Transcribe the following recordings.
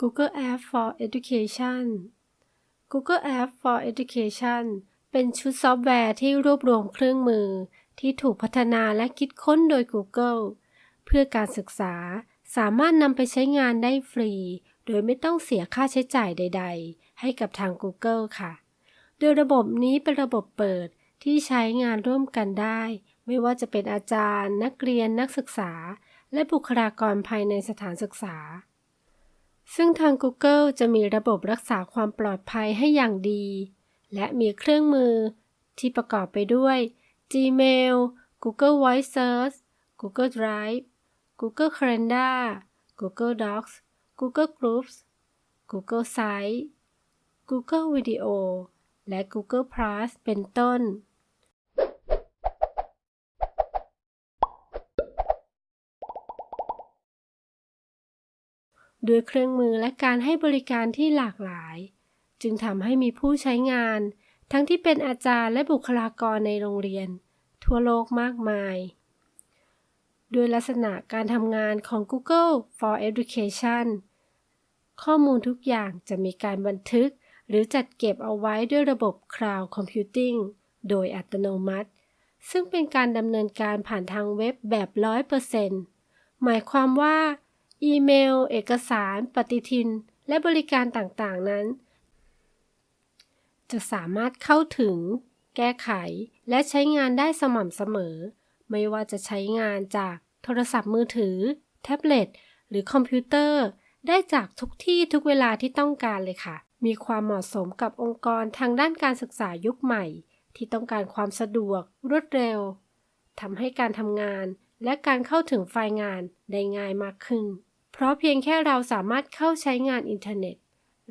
Google Apps for Education Google Apps for Education เป็นชุดซอฟต์แวร์ที่รวบรวมเครื่องมือ ที่ถูกพัฒนาและคิดค้นโดย Google เพื่อการศึกษาสามารถนำไปใช้งานได้ฟรี โดยไม่ต้องเสียค่าใช้จ่ายใด ๆ ให้กับทาง Google ค่ะ โดยระบบนี้เป็นระบบเปิดที่ใช้งานร่วมกันได้ ไม่ว่าจะเป็นอาจารย์ นักเรียนนักศึกษา และบุคลากรภายในสถานศึกษา ซึ่งทาง Google จะมีระบบรักษาความปลอดภัยให้อย่างดี และมีเครื่องมือที่ประกอบไปด้วย Gmail Google Voice Search Google Drive Google Calendar Google Docs Google Groups Google Sites Google Video และ Google Plus เป็นต้น ด้วยเครื่องมือและการให้บริการที่หลากหลาย จึงทำให้มีผู้ใช้งาน ทั้งที่เป็นอาจารย์และบุคลากรในโรงเรียน ทั่วโลกมากมาย ด้วยลักษณะการทำงานของ Google for Education ข้อมูลทุกอย่างจะมีการบันทึก หรือจัดเก็บเอาไว้ด้วยระบบ Cloud Computing โดยอัตโนมัติ ซึ่งเป็นการดำเนินการผ่านทางเว็บแบบ 100%หมายความว่า อีเมล เอกสาร ปฏิทิน และบริการต่างๆนั้น จะสามารถเข้าถึง แก้ไข และใช้งานได้สม่ำเสมอ ไม่ว่าจะใช้งานจากโทรศัพท์มือถือ แท็บเล็ต หรือคอมพิวเตอร์ ได้จากทุกที่ทุกเวลาที่ต้องการเลยค่ะ มีความเหมาะสมกับองค์กรทางด้านการศึกษายุคใหม่ ที่ต้องการความสะดวก รวดเร็วทำให้การทำงานและการเข้าถึงไฟล์งานได้ง่ายมากขึ้น เพราะเพียงแค่เราสามารถเข้าใช้งานอินเทอร์เน็ต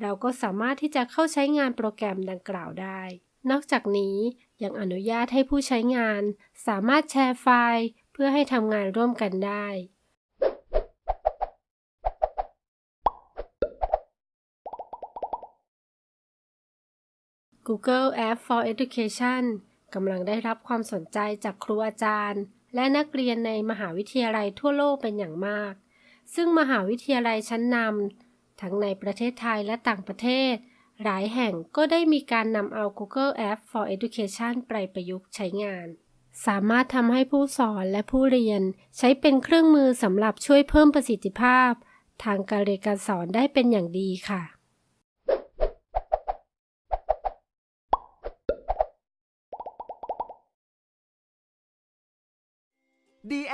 เราก็สามารถที่จะเข้าใช้งานโปรแกรมดังกล่าวได้ นอกจากนี้ยังอนุญาตให้ผู้ใช้งาน สามารถแชร์ไฟล์เพื่อให้ทำงานร่วมกันได้ Google App for Education กำลังได้รับความสนใจจากครูอาจารย์ และนักเรียนในมหาวิทยาลัยทั่วโลกเป็นอย่างมาก ซึ่งมหาวิทยาลัยชั้นนำทั้งในประเทศไทยและต่างประเทศ หลายแห่งก็ได้มีการนำเอา Google App for Education ไปประยุกต์ใช้งาน สามารถทำให้ผู้สอนและผู้เรียน ใช้เป็นเครื่องมือสำหรับช่วยเพิ่มประสิทธิภาพ ทางการเรียนการสอนได้เป็นอย่างดีค่ะ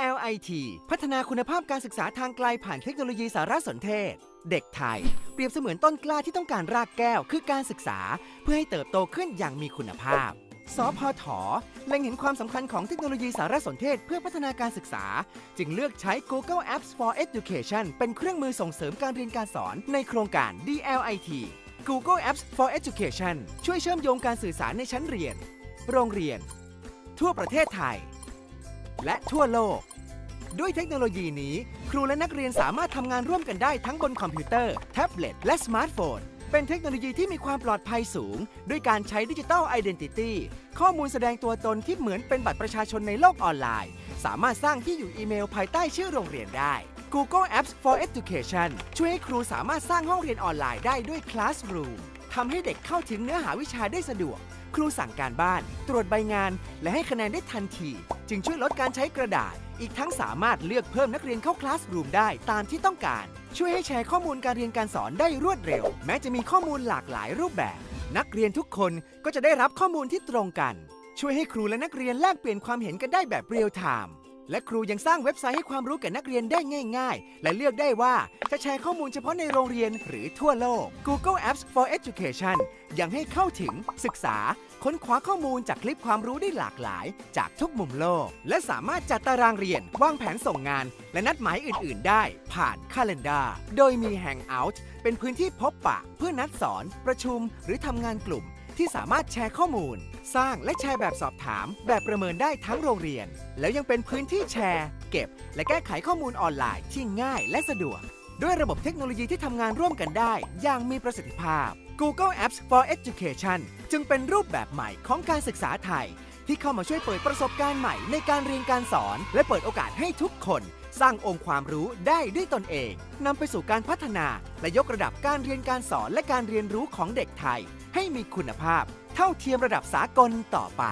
DLIT พัฒนาคุณภาพการศึกษาทางไกลผ่านเทคโนโลยีสารสนเทศ เด็กไทย เปรียบเสมือนต้นกล้าที่ต้องการรากแก้ว คือการศึกษา เพื่อให้เติบโตขึ้นอย่างมีคุณภาพ สพทเล็งเห็นความสำคัญของเทคโนโลยีสารสนเทศเพื่อพัฒนาการศึกษา จึงเลือกใช้ Google Apps for Education เป็นเครื่องมือส่งเสริมการเรียนการสอนในโครงการ DLIT Google Apps for Education ช่วยเชื่อมโยงการสื่อสารในชั้นเรียน โรงเรียน ทั่วประเทศไทย และทั่วโลก ด้วยเทคโนโลยีนี้ ครูและนักเรียนสามารถทำงานร่วมกันได้ทั้งบนคอมพิวเตอร์ แท็บเล็ต และสมาร์ทโฟน เป็นเทคโนโลยีที่มีความปลอดภัยสูง ด้วยการใช้ digital identity ข้อมูลแสดงตัวตนที่เหมือนเป็นบัตรประชาชนในโลกออนไลน์ สามารถสร้างที่อยู่อีเมลภายใต้ชื่อโรงเรียนได้ Google Apps for Education ช่วยให้ครูสามารถสร้างห้องเรียนออนไลน์ได้ด้วย Classroom ทำให้เด็กเข้าถึงเนื้อหาวิชาได้สะดวก ครูสั่งการบ้าน ตรวจใบงาน และให้คะแนนได้ทันที จึงช่วยลดการใช้กระดาษ อีกทั้งสามารถเลือกเพิ่มนักเรียนเข้า classroom ได้ตามที่ต้องการ ช่วยให้แชร์ข้อมูลการเรียนการสอนได้รวดเร็ว แม้จะมีข้อมูลหลากหลายรูปแบบ นักเรียนทุกคนก็จะได้รับข้อมูลที่ตรงกัน ช่วยให้ครูและนักเรียนแลกเปลี่ยนความเห็นกันได้แบบเรียลไทม์ และครูยังสร้างเว็บไซต์ให้ความรู้แก่นักเรียนได้ง่าย ๆ และเลือกได้ว่าจะแชร์ข้อมูลเฉพาะในโรงเรียนหรือทั่วโลก Google Apps for Education ยังให้เข้าถึงศึกษา ค้นคว้าข้อมูลจากคลิปความรู้ได้หลากหลาย จากทุกมุมโลก และสามารถจัดตารางเรียน วางแผนส่งงาน และนัดหมายอื่น ๆ ได้ ผ่าน Calendar โดยมี Hangout เป็นพื้นที่พบปะ เพื่อนัดสอน ประชุม หรือทำงานกลุ่ม ที่สามารถแชร์ข้อมูล สร้างและแชร์แบบสอบถาม แบบประเมินได้ทั้งโรงเรียน แล้วยังเป็นพื้นที่แชร์ เก็บ และแก้ไขข้อมูลออนไลน์ที่ง่ายและสะดวก ด้วยระบบเทคโนโลยีที่ทำงานร่วมกันได้ อย่างมีประสิทธิภาพ Google Apps for Education จึงเป็นรูปแบบใหม่ของการศึกษาไทย ที่เข้ามาช่วยเปิดประสบการณ์ใหม่ในการเรียนการสอน และเปิดโอกาสให้ทุกคน สร้างองค์ความรู้ได้ด้วยตนเองนำไปสู่การพัฒนาและยกระดับการเรียนการสอนและการเรียนรู้ของเด็กไทย ให้มีคุณภาพ เท่าเทียมระดับสากลต่อไป